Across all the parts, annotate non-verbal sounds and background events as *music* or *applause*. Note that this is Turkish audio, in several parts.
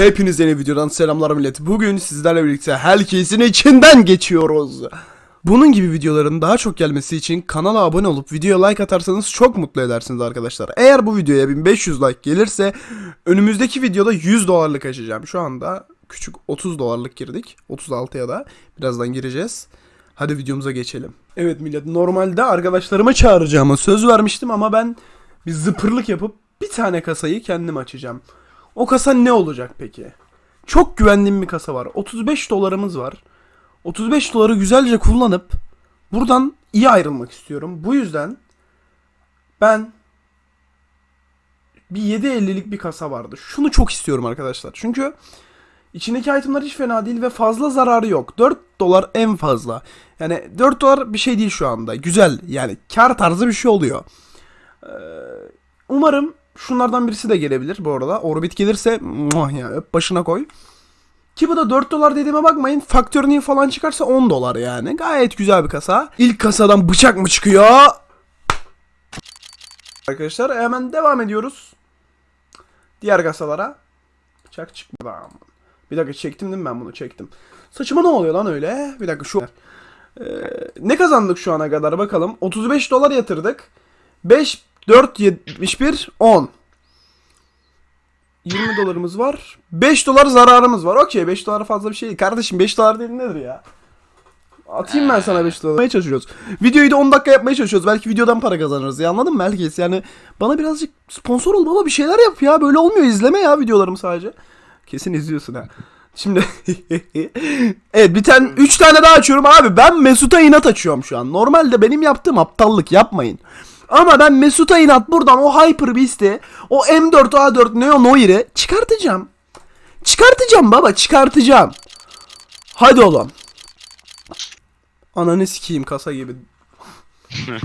Hepinize yeni videodan selamlar millet. Bugün sizlerle birlikte herkesin içinden geçiyoruz. Bunun gibi videoların daha çok gelmesi için kanala abone olup videoya like atarsanız çok mutlu edersiniz arkadaşlar. Eğer bu videoya 1500 like gelirse önümüzdeki videoda 100 dolarlık açacağım. Şu anda küçük 30 dolarlık girdik. 36'ya da birazdan gireceğiz. Hadi videomuza geçelim. Evet millet normalde arkadaşlarıma çağıracağıma söz vermiştim ama ben bir zıpırlık yapıp bir tane kasayı kendim açacağım. O kasa ne olacak peki? Çok güvendiğim bir kasa var. 35 dolarımız var. 35 doları güzelce kullanıp buradan iyi ayrılmak istiyorum. Bu yüzden ben bir 7.50'lik bir kasa vardı. Şunu çok istiyorum arkadaşlar. Çünkü içindeki itemler hiç fena değil ve fazla zararı yok. 4 dolar en fazla. Yani 4 dolar bir şey değil şu anda. Güzel yani kar tarzı bir şey oluyor. Ee, umarım şunlardan birisi de gelebilir bu arada. Orbit gelirse muah ya öp başına koy. Ki bu da 4 dolar dediğime bakmayın. Faktörünü falan çıkarsa 10 dolar yani. Gayet güzel bir kasa. İlk kasadan bıçak mı çıkıyor? Arkadaşlar hemen devam ediyoruz. Diğer kasalara. Bıçak çıkmadı. Bir dakika çektim değil mi ben bunu çektim. Saçıma ne oluyor lan öyle? Bir dakika şu... Ee, ne kazandık şu ana kadar bakalım. 35 dolar yatırdık. 5, 4, 71, 10. 20 dolarımız var. 5 dolar zararımız var. Okey 5 dolar fazla bir şey değil. Kardeşim 5 dolar değil nedir ya? Atayım ben sana 5 dolar. Çalışıyoruz. Videoyu da 10 dakika yapmaya çalışıyoruz. Belki videodan para kazanırız ya anladın mı herkes? Yani bana birazcık sponsor ol baba bir şeyler yap ya. Böyle olmuyor izleme ya videolarımı sadece. Kesin izliyorsun ha. Şimdi *laughs* evet bir tane 3 tane daha açıyorum abi. Ben Mesut'a inat açıyorum şu an. Normalde benim yaptığım aptallık yapmayın. Ama ben Mesut'a inat buradan o Hyper Beast'i, o M4 A4 Neo Noir'i çıkartacağım. Çıkartacağım baba çıkartacağım. Hadi oğlum. Ananı sikeyim kasa gibi. *laughs*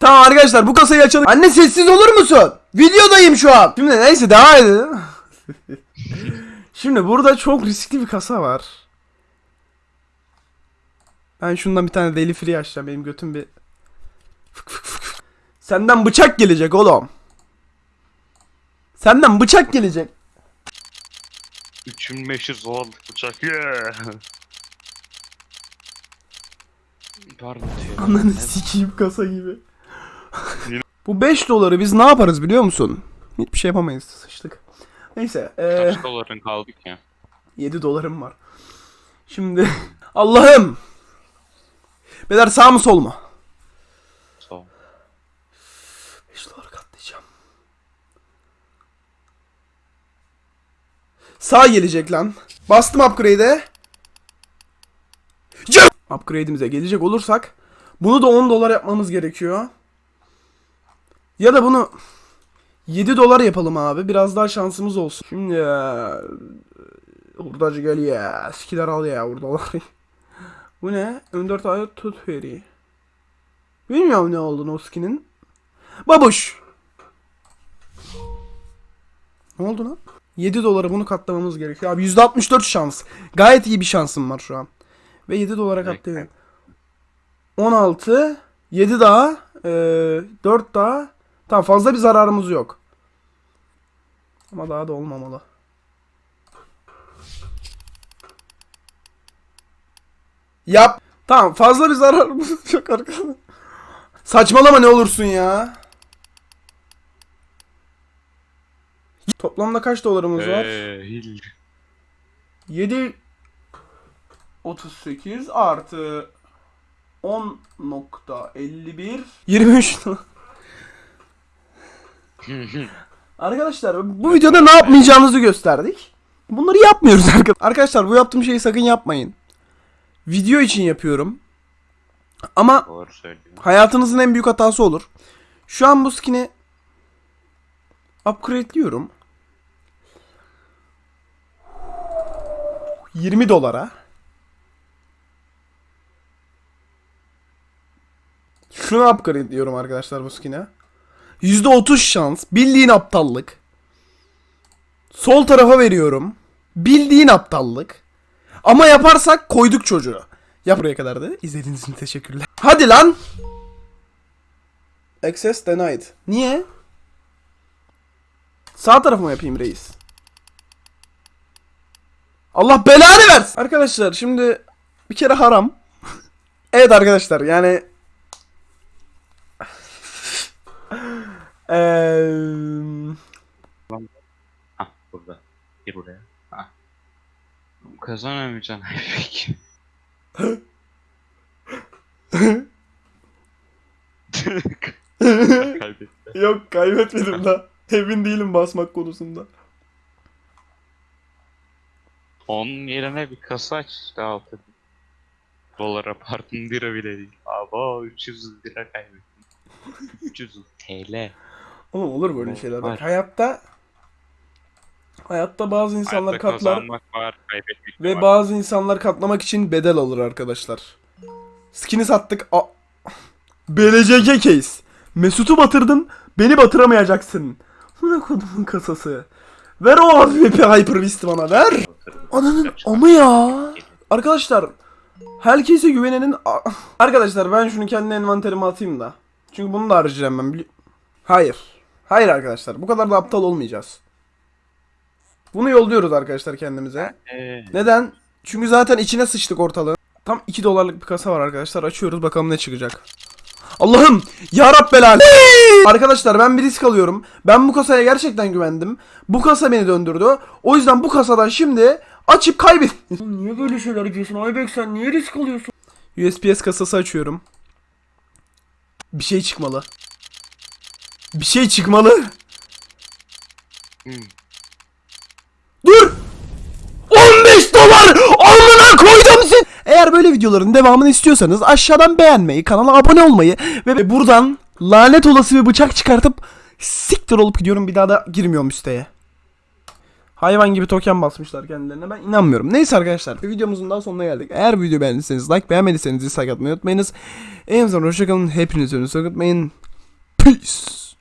tamam arkadaşlar bu kasayı açalım. Anne sessiz olur musun? Videodayım şu an. Şimdi neyse devam edelim. Şimdi burada çok riskli bir kasa var. Ben şundan bir tane deli free açacağım. Benim götüm bir... Fık fık. Senden bıçak gelecek oğlum. Senden bıçak gelecek. 3500 dolarlık bıçak. Yeah. Pardon. Ananı sikeyim kasa gibi. *laughs* Bu 5 doları biz ne yaparız biliyor musun? Hiçbir şey yapamayız. Sıçtık. Neyse. Ee, Kaç doların kaldık ya? 7 dolarım var. Şimdi *laughs* Allah'ım. Beyler sağ mı sol mu? Sağ ol. 5 dolar katlayacağım. Sağ gelecek lan. Bastım upgrade'e. Upgrade'imize gelecek olursak bunu da 10 dolar yapmamız gerekiyor. Ya da bunu 7 dolar yapalım abi. Biraz daha şansımız olsun. Şimdi hurdacı gel ya. Sikiler al ya hurdaları. *laughs* Bu ne? M4 ayet tut veri. Bilmiyorum ne olduğunu o skinin. Babuş. Ne oldu lan? 7 dolara bunu katlamamız gerekiyor. Abi %64 şans. Gayet iyi bir şansım var şu an. Ve 7 dolara katlıyorum. 16 7 daha e, 4 daha Tamam fazla bir zararımız yok. Ama daha da olmamalı. Yap. Tamam fazla bir zararımız *laughs* yok arkadaşlar. Saçmalama ne olursun ya. Toplamda kaç dolarımız var? Eee hil. 7 38 artı 10.51 23 *laughs* Arkadaşlar bu videoda ne yapmayacağımızı gösterdik. Bunları yapmıyoruz *laughs* arkadaşlar. Arkadaşlar bu yaptığım şeyi sakın yapmayın. Video için yapıyorum. Ama hayatınızın en büyük hatası olur. Şu an bu skin'i upgrade'liyorum. 20 dolara. Şunu upgrade'liyorum arkadaşlar bu skin'e. %30 şans. Bildiğin aptallık. Sol tarafa veriyorum. Bildiğin aptallık. Ama yaparsak koyduk çocuğu. Yap buraya kadar da. İzlediğiniz için teşekkürler. Hadi lan. Access denied. Niye? Sağ tarafı mı yapayım reis? Allah belanı versin. Arkadaşlar şimdi bir kere haram. *laughs* evet arkadaşlar yani Eee Hah burada. Gir buraya. Hah. Kazanamayacaksın *laughs* peki. Kaybetti. Yok kaybetmedim da. Emin değilim basmak konusunda. Onun yerine bir kasa aç işte altı. Dolara pardon lira bile değil. Aba 300 lira kaybettim. 300 TL. Oğlum olur böyle Var. şeyler. Bak hayatta hayatta bazı insanlar Hayatta katlar var, ve var. bazı insanlar katlamak için bedel alır arkadaşlar. Skin'i sattık. A BLCG case. Mesut'u batırdın, beni batıramayacaksın. Buna kodumun kasası. Ver o AWP Hyper Beast'i bana ver. Ananın amı ya. Arkadaşlar herkese güvenenin Arkadaşlar ben şunu kendi envanterime atayım da. Çünkü bunu da harcayacağım ben. Hayır. Hayır arkadaşlar bu kadar da aptal olmayacağız. Bunu yolluyoruz arkadaşlar kendimize. Neden? Çünkü zaten içine sıçtık ortalığı. Tam 2 dolarlık bir kasa var arkadaşlar. Açıyoruz bakalım ne çıkacak. Allah'ım! Ya Rabbel Arkadaşlar ben bir risk alıyorum. Ben bu kasaya gerçekten güvendim. Bu kasa beni döndürdü. O yüzden bu kasadan şimdi açıp kaybet. *laughs* niye böyle şeyler yapıyorsun Aybek sen niye risk alıyorsun? USPS kasası açıyorum. Bir şey çıkmalı. Bir şey çıkmalı. hmm. Dur! 15 dolar! Alnına koydum sen! Eğer böyle videoların devamını istiyorsanız aşağıdan beğenmeyi, kanala abone olmayı ve buradan lanet olası bir bıçak çıkartıp siktir olup gidiyorum bir daha da girmiyorum siteye. Hayvan gibi token basmışlar kendilerine ben inanmıyorum. Neyse arkadaşlar videomuzun daha sonuna geldik. Eğer video beğendiyseniz like beğenmediyseniz dislike atmayı unutmayınız. En son hoşçakalın hepiniz önünüzü unutmayın. Peace.